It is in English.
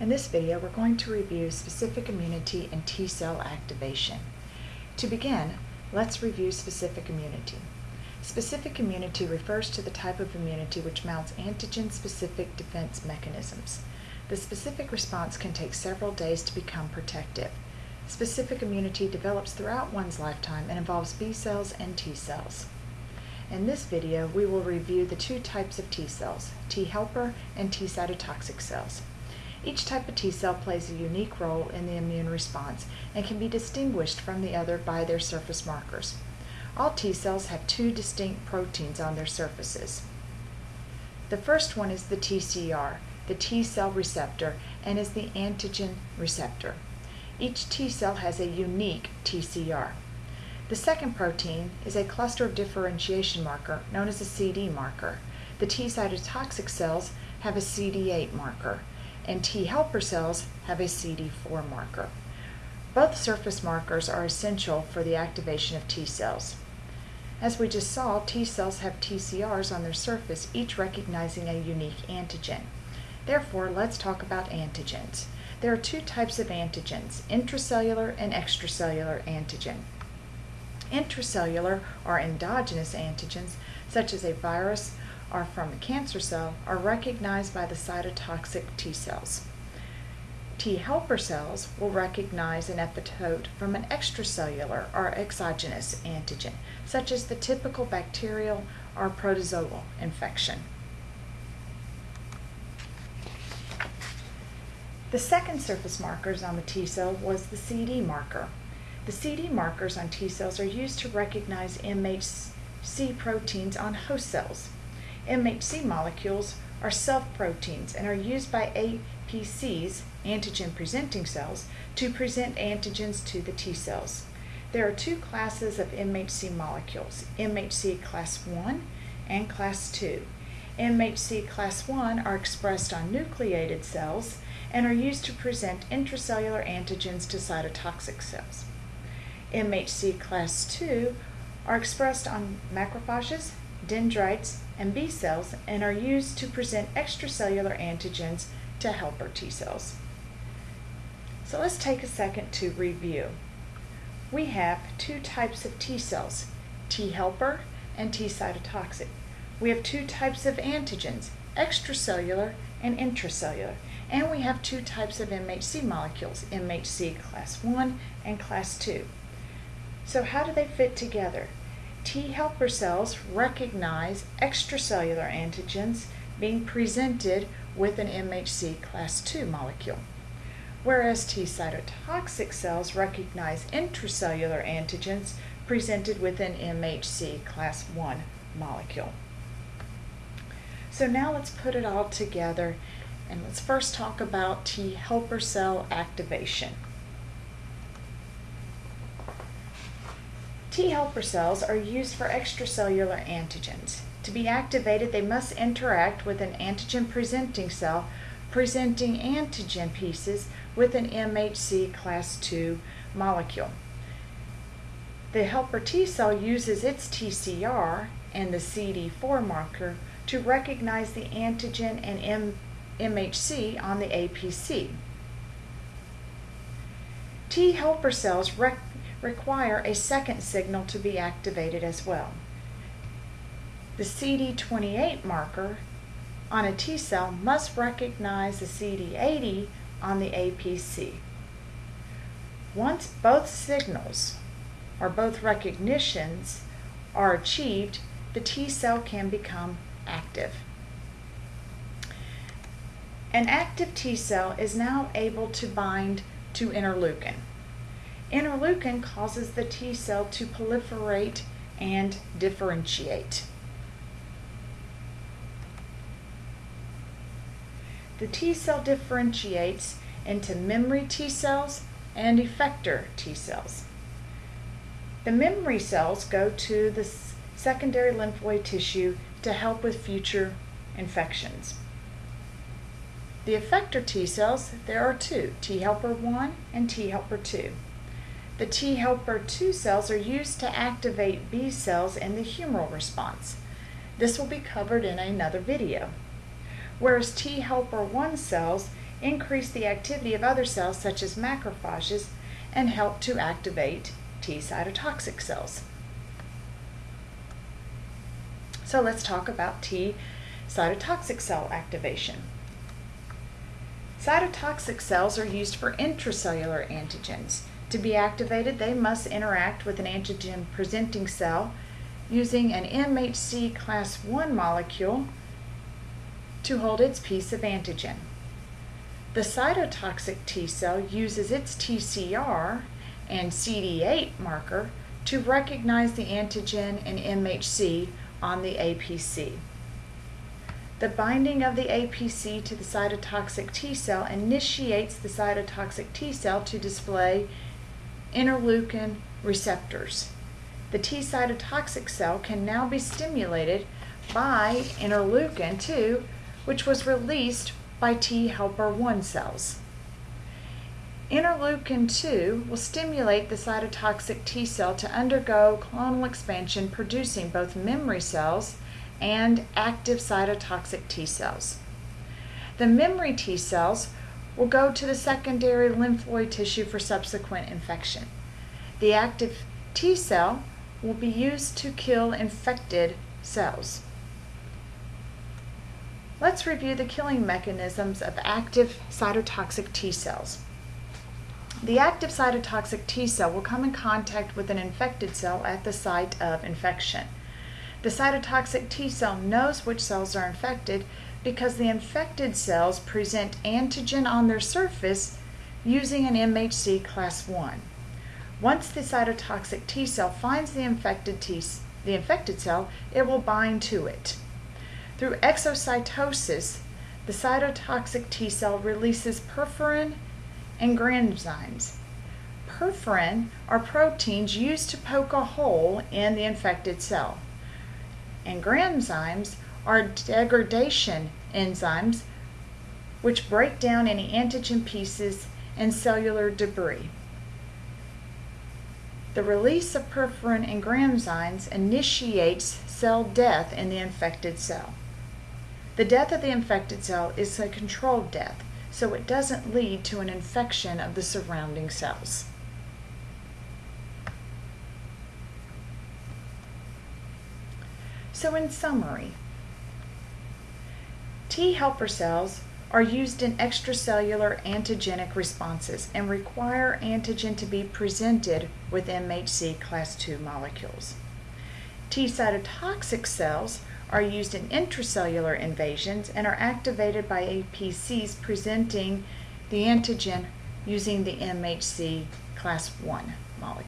In this video, we're going to review specific immunity and T cell activation. To begin, let's review specific immunity. Specific immunity refers to the type of immunity which mounts antigen-specific defense mechanisms. The specific response can take several days to become protective. Specific immunity develops throughout one's lifetime and involves B cells and T cells. In this video, we will review the two types of T cells, T helper and T cytotoxic cells. Each type of T cell plays a unique role in the immune response and can be distinguished from the other by their surface markers. All T cells have two distinct proteins on their surfaces. The first one is the TCR, the T cell receptor, and is the antigen receptor. Each T cell has a unique TCR. The second protein is a cluster of differentiation marker known as a CD marker. The T cytotoxic cells have a CD8 marker, and T helper cells have a CD4 marker. Both surface markers are essential for the activation of T cells. As we just saw, T cells have TCRs on their surface, each recognizing a unique antigen. Therefore, let's talk about antigens. There are two types of antigens, intracellular and extracellular antigen. Intracellular are endogenous antigens, such as a virus or from a cancer cell, are recognized by the cytotoxic T cells. T helper cells will recognize an epitope from an extracellular or exogenous antigen, such as the typical bacterial or protozoal infection. The second surface markers on the T cell was the CD marker. The CD markers on T cells are used to recognize MHC proteins on host cells. MHC molecules are self-proteins and are used by APCs, antigen-presenting cells, to present antigens to the T cells. There are two classes of MHC molecules, MHC class 1 and class 2. MHC class 1 are expressed on nucleated cells and are used to present intracellular antigens to cytotoxic cells. MHC class 2 are expressed on macrophages, dendrites, and B cells and are used to present extracellular antigens to helper T cells. So let's take a second to review. We have two types of T cells, T helper and T cytotoxic. We have two types of antigens, extracellular and intracellular. And we have two types of MHC molecules, MHC class 1 and class 2. So how do they fit together? T helper cells recognize extracellular antigens being presented with an MHC class II molecule, whereas T cytotoxic cells recognize intracellular antigens presented with an MHC class I molecule. So now let's put it all together and let's first talk about T helper cell activation. T helper cells are used for extracellular antigens. To be activated, they must interact with an antigen presenting cell presenting antigen pieces with an MHC class II molecule. The helper T cell uses its TCR and the CD4 marker to recognize the antigen and M MHC on the APC. T helper cells require a second signal to be activated as well. The CD28 marker on a T cell must recognize the CD80 on the APC. Once both signals or both recognitions are achieved, the T cell can become active. An active T cell is now able to bind to interleukin. Interleukin causes the T cell to proliferate and differentiate. The T cell differentiates into memory T cells and effector T cells. The memory cells go to the secondary lymphoid tissue to help with future infections. The effector T cells, there are two, T helper 1 and T helper 2. The T helper 2 cells are used to activate B cells in the humoral response. This will be covered in another video. Whereas T helper 1 cells increase the activity of other cells such as macrophages, and help to activate T cytotoxic cells. So let's talk about T cytotoxic cell activation. Cytotoxic cells are used for intracellular antigens. To be activated, they must interact with an antigen presenting cell using an MHC class I molecule to hold its piece of antigen. The cytotoxic T cell uses its TCR and CD8 marker to recognize the antigen and MHC on the APC. The binding of the APC to the cytotoxic T cell initiates the cytotoxic T cell to display interleukin receptors. The T cytotoxic cell can now be stimulated by interleukin 2, which was released by T helper 1 cells. Interleukin 2 will stimulate the cytotoxic T cell to undergo clonal expansion, producing both memory cells and active cytotoxic T cells. The memory T cells will go to the secondary lymphoid tissue for subsequent infection. The active T cell will be used to kill infected cells. Let's review the killing mechanisms of active cytotoxic T cells. The active cytotoxic T cell will come in contact with an infected cell at the site of infection. The cytotoxic T cell knows which cells are infected because the infected cells present antigen on their surface using an MHC class 1. Once the cytotoxic T cell finds the infected, T, the infected cell, it will bind to it. Through exocytosis, the cytotoxic T cell releases perforin and granzymes. Perforin are proteins used to poke a hole in the infected cell and granzymes are degradation enzymes which break down any antigen pieces and cellular debris. The release of perforin and granzymes initiates cell death in the infected cell. The death of the infected cell is a controlled death, so it doesn't lead to an infection of the surrounding cells. So in summary, T helper cells are used in extracellular antigenic responses and require antigen to be presented with MHC class II molecules. T cytotoxic cells are used in intracellular invasions and are activated by APCs presenting the antigen using the MHC class I molecule.